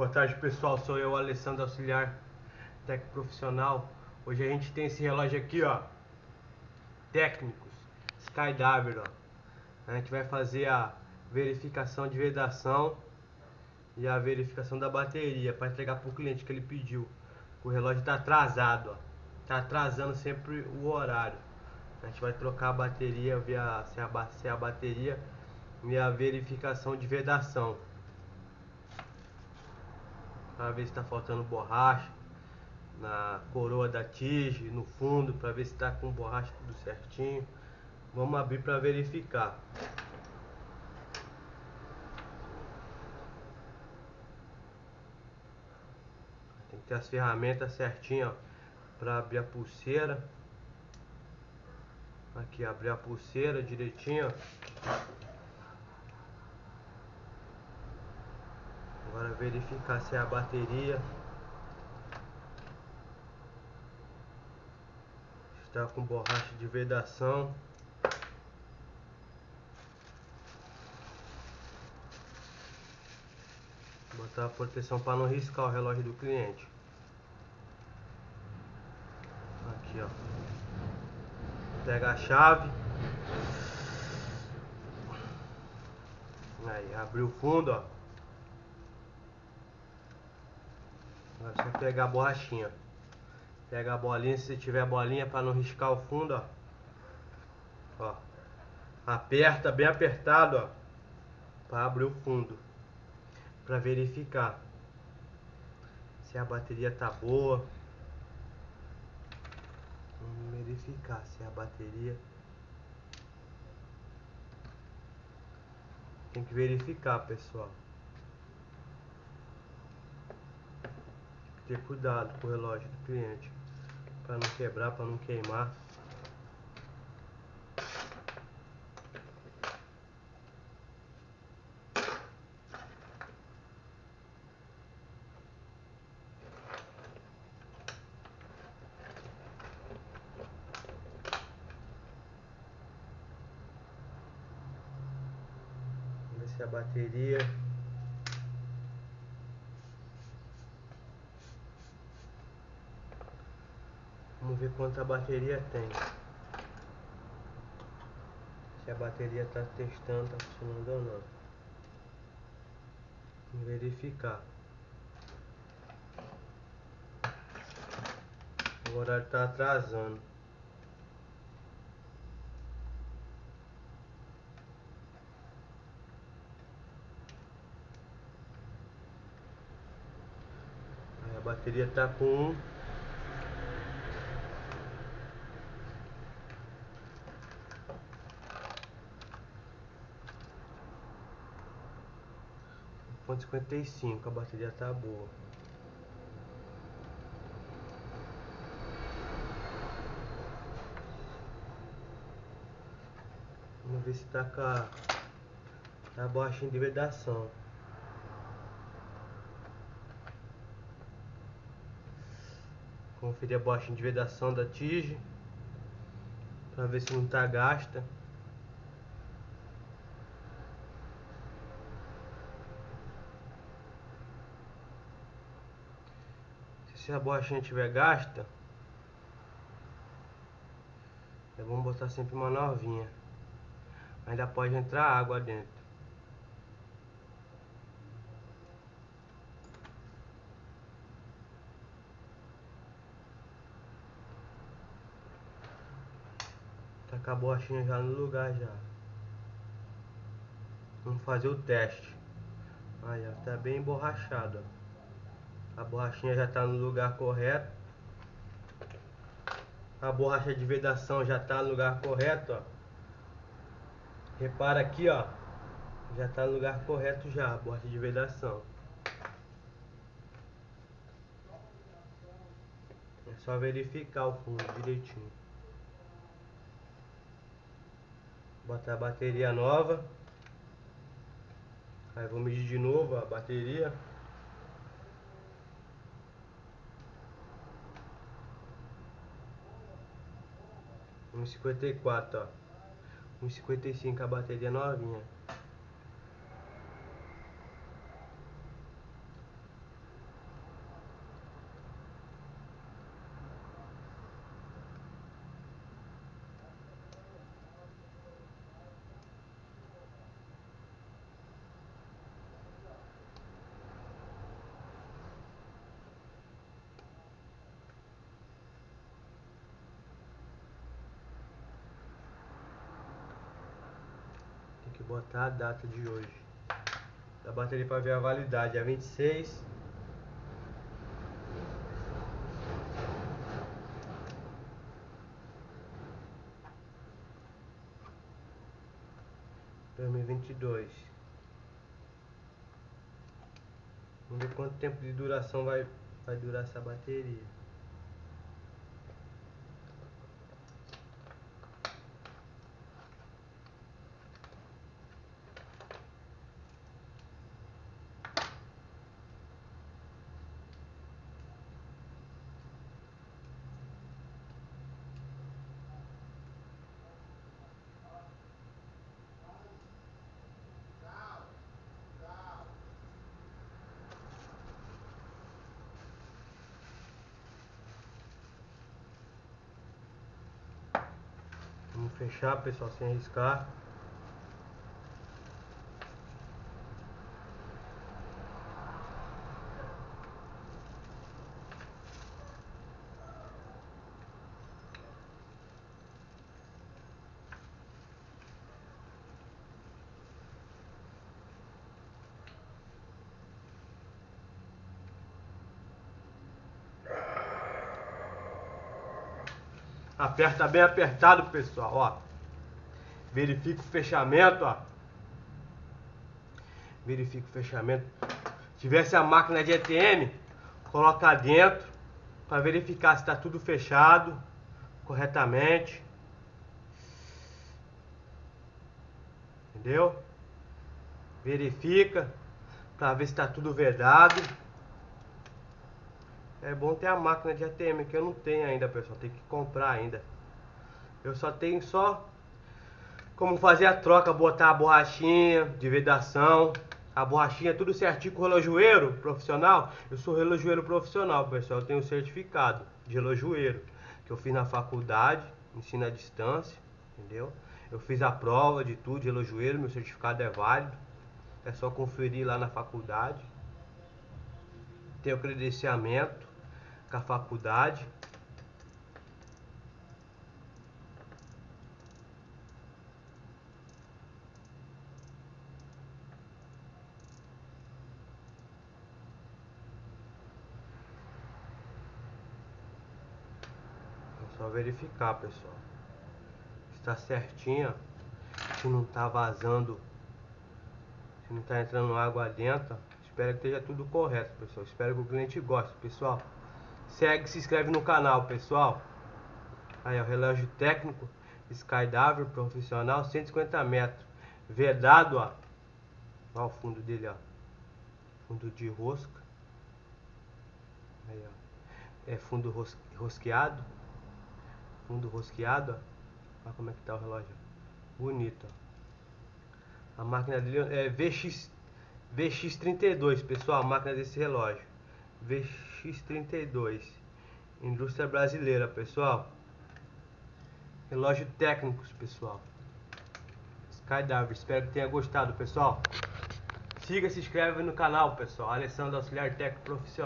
Boa tarde pessoal, sou eu, Alessandro Auxiliar Técnico Profissional. Hoje a gente tem esse relógio aqui, ó, técnicos, Skydiver, ó. A gente vai fazer a verificação de vedação e a verificação da bateria para entregar para o cliente que ele pediu. O relógio está atrasado, ó. Tá atrasando sempre o horário. A gente vai trocar a bateria, ver se, a, se a bateria e a verificação de vedação para ver se está faltando borracha na coroa da tige, no fundo, para ver se está com borracha tudo certinho. Vamos abrir para verificar. Tem que ter as ferramentas certinhas para abrir a pulseira. Aqui, abrir a pulseira direitinho. Agora verificar se é a bateria está com borracha de vedação. Botar a proteção para não riscar o relógio do cliente. Aqui ó. Pega a chave. Aí, abriu o fundo, ó. Agora só pegar a borrachinha. Pega a bolinha, se tiver bolinha para não riscar o fundo, ó. Ó. Aperta bem apertado, ó. Para abrir o fundo. Para verificar se a bateria tá boa. Vamos verificar se a bateria tem que verificar, pessoal. Ter cuidado com o relógio do cliente para não quebrar, para não queimar. Ver se a bateria Vamos ver quanta bateria tem. Se a bateria está testando, está funcionando ou não. Vamos verificar. O horário está atrasando. A bateria está com ponto cinquenta e cinco, a bateria tá boa. Vamos ver se tá com a, tá baixinha de vedação. Conferir a baixinha de vedação da tige. Pra ver se não tá gasta. Se a borrachinha tiver gasta, é bom botar sempre uma novinha. Ainda pode entrar água dentro. Tá com a borrachinha já no lugar já. Vamos fazer o teste. Aí, ó, tá bem emborrachado, ó. A borrachinha já está no lugar correto. A borracha de vedação já está no lugar correto, ó. Repara aqui, ó. Já está no lugar correto já, a borracha de vedação. É só verificar o fundo direitinho. Botar a bateria nova. Aí vou medir de novo a bateria. Um cinquenta e quatro, ó. Um cinquenta e cinco a bateria novinha. Botar a data de hoje. Da bateria para ver a validade. É 26 2022 Vamos ver quanto tempo de duração vai, vai durar essa bateria Vamos fechar, pessoal, sem arriscar. Aperta bem apertado, pessoal, ó. Verifica o fechamento, ó. Verifica o fechamento. Se tivesse a máquina de ETM, coloca dentro para verificar se está tudo fechado corretamente. Entendeu? Verifica para ver se está tudo vedado. É bom ter a máquina de ATM, que eu não tenho ainda, pessoal. Tem que comprar ainda. Eu só tenho só como fazer a troca, botar a borrachinha de vedação. A borrachinha tudo certinho com o relojoeiro profissional. Eu sou relojoeiro profissional, pessoal. Eu tenho certificado de relojoeiro. Que eu fiz na faculdade, ensino à distância, entendeu? Eu fiz a prova de tudo de relojoeiro, meu certificado é válido. É só conferir lá na faculdade. Tenho credenciamento com a faculdade. É só verificar, pessoal. Está certinho, se não está vazando, se não está entrando água dentro. Espero que esteja tudo correto, pessoal. Espero que o cliente goste, pessoal. Segue, se inscreve no canal, pessoal. Aí, ó, relógio técnico Skydiver profissional 150 metros. Vedado, ó. Olha o fundo dele, ó. Fundo de rosca. Aí, ó. É fundo ros rosqueado. Fundo rosqueado, ó. Olha como é que tá o relógio. Bonito, ó. A máquina dele é VX VX32, pessoal, a máquina desse relógio. VX32. Indústria brasileira, pessoal. Relógio técnicos, pessoal. Skydiver. Espero que tenha gostado, pessoal. Siga, se inscreve no canal, pessoal. Alessandro Auxiliar Técnico Profissional.